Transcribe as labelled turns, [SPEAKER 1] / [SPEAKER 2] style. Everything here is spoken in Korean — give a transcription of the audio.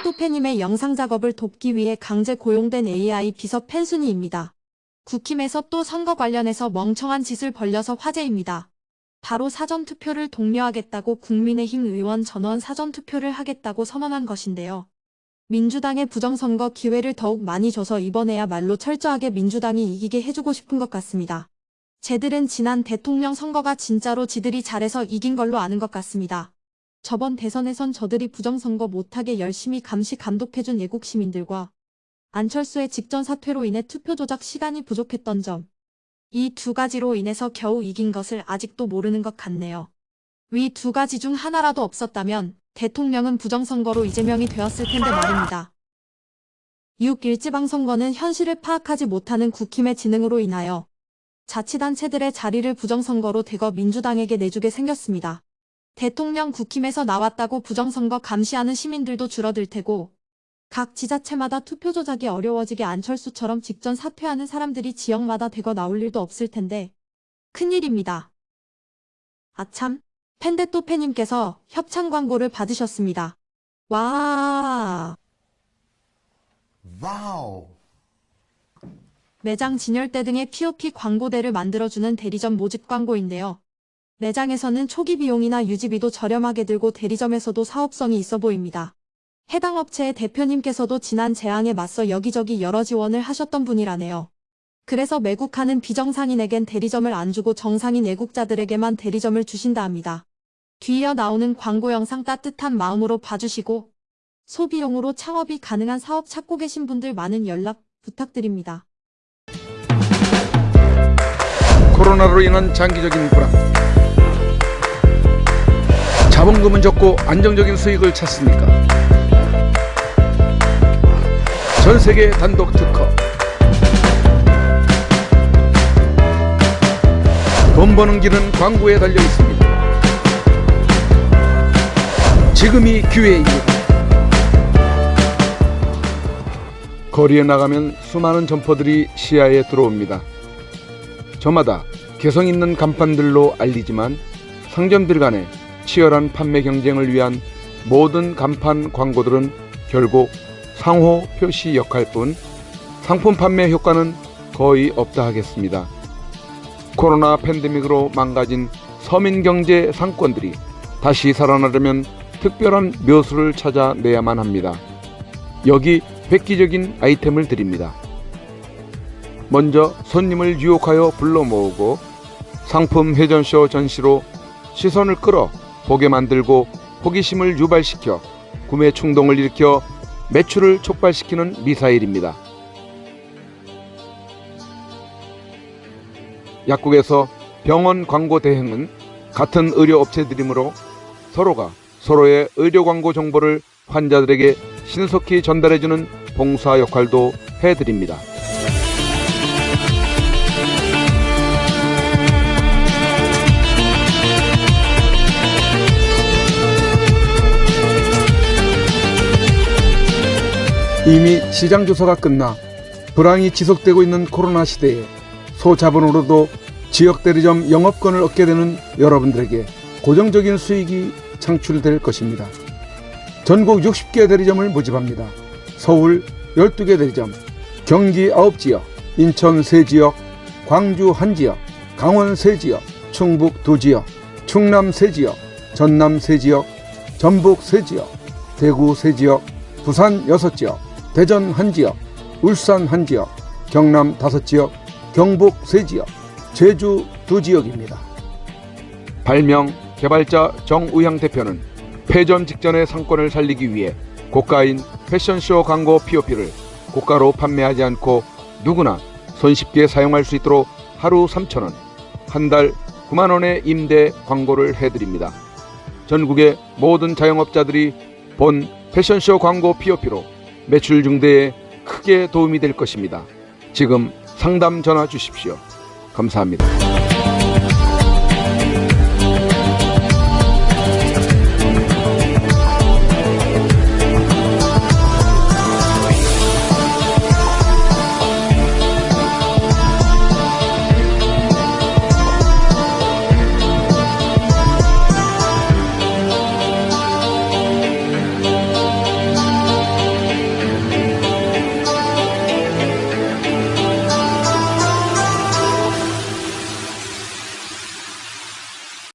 [SPEAKER 1] 펜데토페님의 영상 작업을 돕기 위해 강제 고용된 AI 비서 펜순이입니다. 국힘에서 또 선거 관련해서 멍청한 짓을 벌려서 화제입니다. 바로 사전투표를 독려하겠다고 국민의힘 의원 전원 사전투표를 하겠다고 선언한 것인데요. 민주당의 부정선거 기회를 더욱 많이 줘서 이번에야말로 철저하게 민주당이 이기게 해주고 싶은 것 같습니다. 쟤들은 지난 대통령 선거가 진짜로 지들이 잘해서 이긴 걸로 아는 것 같습니다. 저번 대선에선 저들이 부정선거 못하게 열심히 감시 감독해준 애국 시민들과 안철수의 직전 사퇴로 인해 투표 조작 시간이 부족했던 점. 이 두 가지로 인해서 겨우 이긴 것을 아직도 모르는 것 같네요. 위 두 가지 중 하나라도 없었다면 대통령은 부정선거로 이재명이 되었을 텐데 말입니다. 6 일 지방선거는 현실을 파악하지 못하는 국힘의 지능으로 인하여 자치단체들의 자리를 부정선거로 대거 민주당에게 내주게 생겼습니다. 대통령 국힘에서 나왔다고 부정선거 감시하는 시민들도 줄어들 테고 각 지자체마다 투표 조작이 어려워지게 안철수처럼 직전 사퇴하는 사람들이 지역마다 대거 나올 일도 없을 텐데 큰일입니다. 아참, 펜데토페님께서 협찬 광고를 받으셨습니다. 와,
[SPEAKER 2] 와우.
[SPEAKER 1] 매장 진열대 등의 POP 광고대를 만들어주는 대리점 모집 광고인데요. 매장에서는 초기 비용이나 유지비도 저렴하게 들고 대리점에서도 사업성이 있어 보입니다. 해당 업체의 대표님께서도 지난 재앙에 맞서 여기저기 여러 지원을 하셨던 분이라네요. 그래서 매국하는 비정상인에겐 대리점을 안 주고 정상인 애국자들에게만 대리점을 주신다 합니다. 뒤이어 나오는 광고 영상 따뜻한 마음으로 봐주시고 소비용으로 창업이 가능한 사업 찾고 계신 분들 많은 연락 부탁드립니다.
[SPEAKER 3] 코로나로 인한 장기적인 불안 자본금은 적고 안정적인 수익을 찾습니까? 전 세계 단독 특허 돈 버는 길은 광고에 달려 있습니다. 지금이 기회입니다. 거리에 나가면 수많은 점포들이 시야에 들어옵니다. 저마다 개성 있는 간판들로 알리지만 상점들 간의 치열한 판매 경쟁을 위한 모든 간판 광고들은 결국 상호 표시 역할 뿐 상품 판매 효과는 거의 없다 하겠습니다. 코로나 팬데믹으로 망가진 서민 경제 상권들이 다시 살아나려면 특별한 묘수를 찾아내야만 합니다. 여기 획기적인 아이템을 드립니다. 먼저 손님을 유혹하여 불러 모으고 상품 회전쇼 전시로 시선을 끌어 보게 만들고 호기심을 유발시켜 구매 충동을 일으켜 매출을 촉발시키는 미사일입니다. 약국에서 병원 광고 대행은 같은 의료 업체들이므로 서로가 서로의 의료 광고 정보를 환자들에게 신속히 전달해주는 봉사 역할도 해드립니다. 이미 시장 조사가 끝나 불황이 지속되고 있는 코로나 시대에 소자본으로도 지역 대리점 영업권을 얻게 되는 여러분들에게 고정적인 수익이 창출될 것입니다. 전국 60개 대리점을 모집합니다. 서울 12개 대리점, 경기 9지역, 인천 3지역, 광주 1지역, 강원 3지역, 충북 2지역, 충남 3지역, 전남 3지역, 전북 3지역, 대구 3지역, 부산 6지역, 대전 1지역, 울산 1지역, 경남 5지역, 경북 3지역, 제주 2지역입니다. 발명 개발자 정우향 대표는 폐점 직전의 상권을 살리기 위해 고가인 패션쇼 광고 POP를 고가로 판매하지 않고 누구나 손쉽게 사용할 수 있도록 하루 3천원, 한 달 9만원의 임대 광고를 해드립니다. 전국의 모든 자영업자들이 본 패션쇼 광고 POP로 매출 증대에 크게 도움이 될 것입니다. 지금 상담 전화 주십시오. 감사합니다.